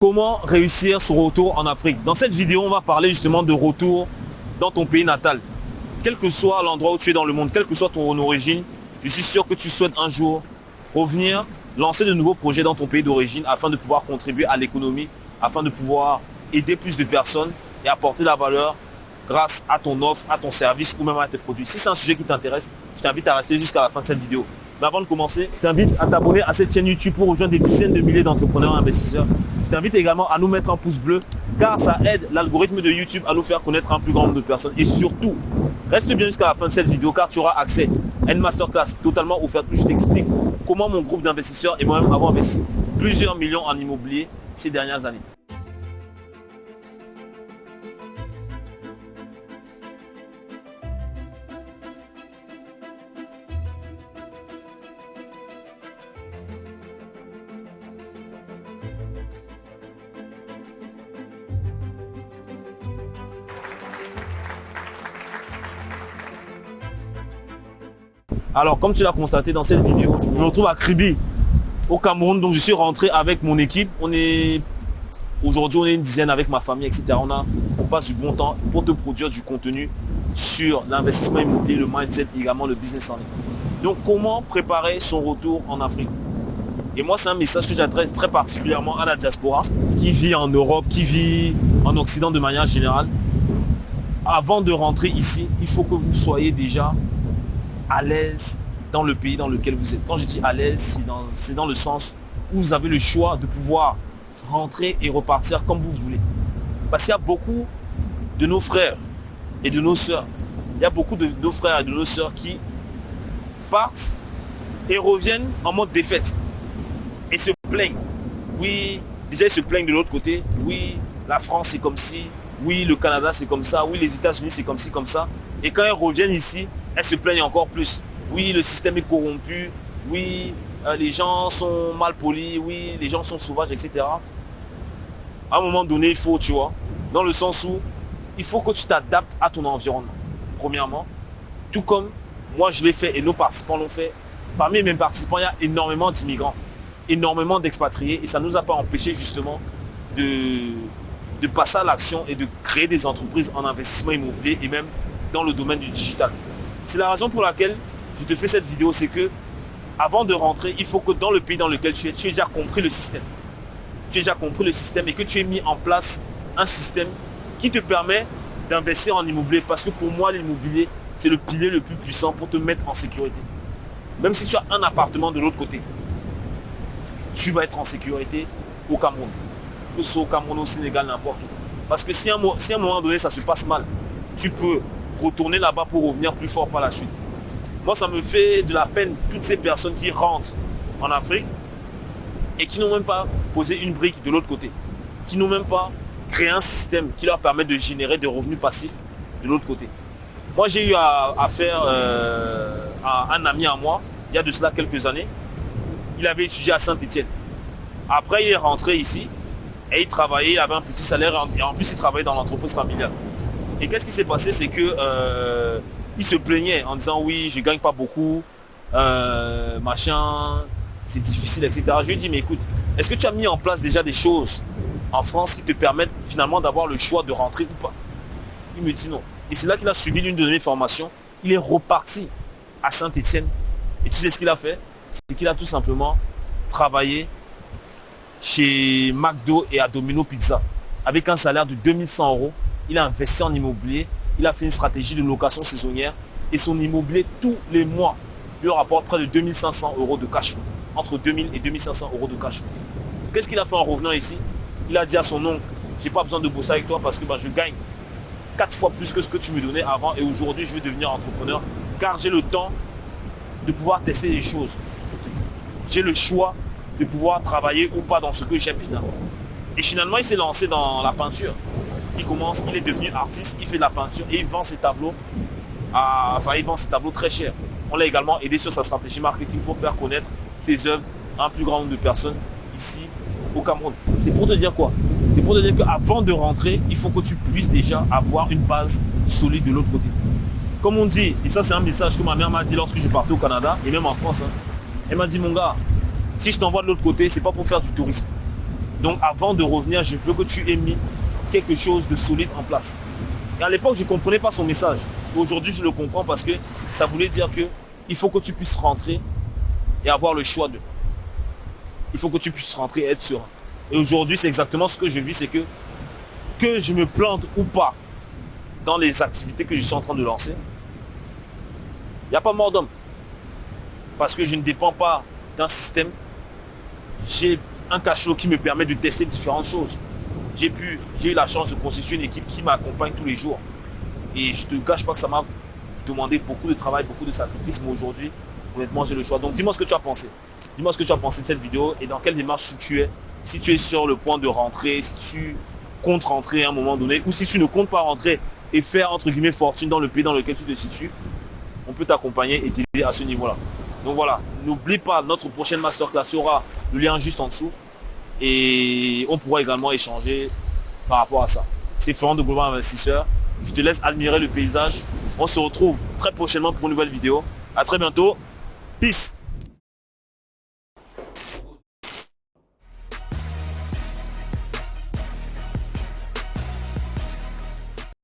Comment réussir son retour en Afrique? Dans cette vidéo, on va parler justement de retour dans ton pays natal. Quel que soit l'endroit où tu es dans le monde, quelle que soit ton origine, je suis sûr que tu souhaites un jour revenir, lancer de nouveaux projets dans ton pays d'origine afin de pouvoir contribuer à l'économie, afin de pouvoir aider plus de personnes et apporter la valeur grâce à ton offre, à ton service ou même à tes produits. Si c'est un sujet qui t'intéresse, je t'invite à rester jusqu'à la fin de cette vidéo. Mais avant de commencer, je t'invite à t'abonner à cette chaîne YouTube pour rejoindre des dizaines de milliers d'entrepreneurs et investisseurs. Je t'invite également à nous mettre un pouce bleu car ça aide l'algorithme de YouTube à nous faire connaître un plus grand nombre de personnes. Et surtout, reste bien jusqu'à la fin de cette vidéo car tu auras accès à une masterclass totalement offerte où je t'explique comment mon groupe d'investisseurs et moi-même avons investi plusieurs millions en immobilier ces dernières années. Alors, comme tu l'as constaté dans cette vidéo, je me retrouve à Kribi, au Cameroun. Donc, je suis rentré avec mon équipe. On est aujourd'hui, on est une dizaine avec ma famille, etc. On, on passe du bon temps pour te produire du contenu sur l'investissement immobilier, le mindset, également le business en ligne. Donc, comment préparer son retour en Afrique? Et moi, c'est un message que j'adresse très particulièrement à la diaspora qui vit en Europe, qui vit en Occident de manière générale. Avant de rentrer ici, il faut que vous soyez déjà à l'aise dans le pays dans lequel vous êtes. Quand je dis à l'aise, c'est dans, le sens où vous avez le choix de pouvoir rentrer et repartir comme vous voulez. Parce qu'il y a beaucoup de nos frères et de nos sœurs, il y a beaucoup de nos frères et de nos sœurs qui partent et reviennent en mode défaite et se plaignent. Oui, déjà ils se plaignent de l'autre côté. Oui, la France c'est comme ci. Oui, le Canada c'est comme ça. Oui, les États-Unis c'est comme ci, comme ça. Et quand ils reviennent ici, elles se plaignent encore plus. Oui, le système est corrompu. Oui, euh, les gens sont mal polis. Oui, les gens sont sauvages, etc. À un moment donné, il faut, tu vois, dans le sens où il faut que tu t'adaptes à ton environnement. Premièrement, tout comme moi je l'ai fait et nos participants l'ont fait. Parmi mes participants, il y a énormément d'immigrants, énormément d'expatriés et ça ne nous a pas empêché justement de, de passer à l'action et de créer des entreprises en investissement immobilier et même dans le domaine du digital. C'est la raison pour laquelle je te fais cette vidéo, c'est que avant de rentrer, il faut que dans le pays dans lequel tu es, tu aies déjà compris le système. Tu aies déjà compris le système et que tu aies mis en place un système qui te permet d'investir en immobilier. Parce que pour moi, l'immobilier, c'est le pilier le plus puissant pour te mettre en sécurité. Même si tu as un appartement de l'autre côté, tu vas être en sécurité au Cameroun. Que ce soit au Cameroun, au Sénégal, n'importe où. Parce que si à un moment donné, ça se passe mal, tu peux retourner là-bas pour revenir plus fort par la suite. Moi, ça me fait de la peine toutes ces personnes qui rentrent en Afrique et qui n'ont même pas posé une brique de l'autre côté, qui n'ont même pas créé un système qui leur permet de générer des revenus passifs de l'autre côté. Moi, j'ai eu à, faire euh, à un ami à moi, il y a de cela quelques années. Il avait étudié à Saint-Etienne. Après, il est rentré ici et il travaillait, il avait un petit salaire et en plus, il travaillait dans l'entreprise familiale. Et qu'est-ce qui s'est passé? C'est que euh, il se plaignait en disant oui, je gagne pas beaucoup, euh, machin, c'est difficile, etc. Je lui ai dit mais écoute, est-ce que tu as mis en place déjà des choses en France qui te permettent finalement d'avoir le choix de rentrer ou pas? Il me dit non. Et c'est là qu'il a suivi l'une de mes formations. Il est reparti à Saint-Etienne. Et tu sais ce qu'il a fait? C'est qu'il a tout simplement travaillé chez McDo et à Domino Pizza avec un salaire de 2100 euros il a investi en immobilier, il a fait une stratégie de location saisonnière et son immobilier tous les mois lui rapporte près de 2500 euros de cash flow. Entre 2000 et 2500 euros de cash flow. Qu'est-ce qu'il a fait en revenant ici? Il a dit à son oncle, j'ai pas besoin de bosser avec toi parce que ben, je gagne quatre fois plus que ce que tu me donnais avant et aujourd'hui je vais devenir entrepreneur car j'ai le temps de pouvoir tester les choses. J'ai le choix de pouvoir travailler ou pas dans ce que j'aime finalement. Et finalement, il s'est lancé dans la peinture il commence, il est devenu artiste, il fait de la peinture et il vend ses tableaux, à, enfin il vend ses tableaux très chers. On l'a également aidé sur sa stratégie marketing pour faire connaître ses œuvres à un plus grand nombre de personnes ici au Cameroun. C'est pour te dire quoi? C'est pour te dire qu'avant de rentrer, il faut que tu puisses déjà avoir une base solide de l'autre côté. Comme on dit, et ça c'est un message que ma mère m'a dit lorsque je partais au Canada et même en France, hein. elle m'a dit mon gars, si je t'envoie de l'autre côté, c'est pas pour faire du tourisme. Donc avant de revenir, je veux que tu aies mis quelque chose de solide en place. Et à l'époque, je ne comprenais pas son message. Aujourd'hui, je le comprends parce que ça voulait dire que il faut que tu puisses rentrer et avoir le choix de. Il faut que tu puisses rentrer et être sûr. Et aujourd'hui, c'est exactement ce que je vis, c'est que que je me plante ou pas dans les activités que je suis en train de lancer, il n'y a pas mort d'homme. Parce que je ne dépends pas d'un système. J'ai un cachot qui me permet de tester différentes choses. J'ai pu, j'ai eu la chance de constituer une équipe qui m'accompagne tous les jours. Et je te cache pas que ça m'a demandé beaucoup de travail, beaucoup de sacrifices, mais aujourd'hui, honnêtement, j'ai le choix. Donc dis-moi ce que tu as pensé. Dis-moi ce que tu as pensé de cette vidéo et dans quelle démarche tu es. Si tu es sur le point de rentrer, si tu comptes rentrer à un moment donné, ou si tu ne comptes pas rentrer et faire entre guillemets fortune dans le pays dans lequel tu te situes, on peut t'accompagner et t'aider à ce niveau-là. Donc voilà, n'oublie pas, notre prochaine masterclass aura le lien juste en dessous et on pourra également échanger par rapport à ça. C'est Florent de Global Investisseur. Je te laisse admirer le paysage. On se retrouve très prochainement pour une nouvelle vidéo. À très bientôt. Peace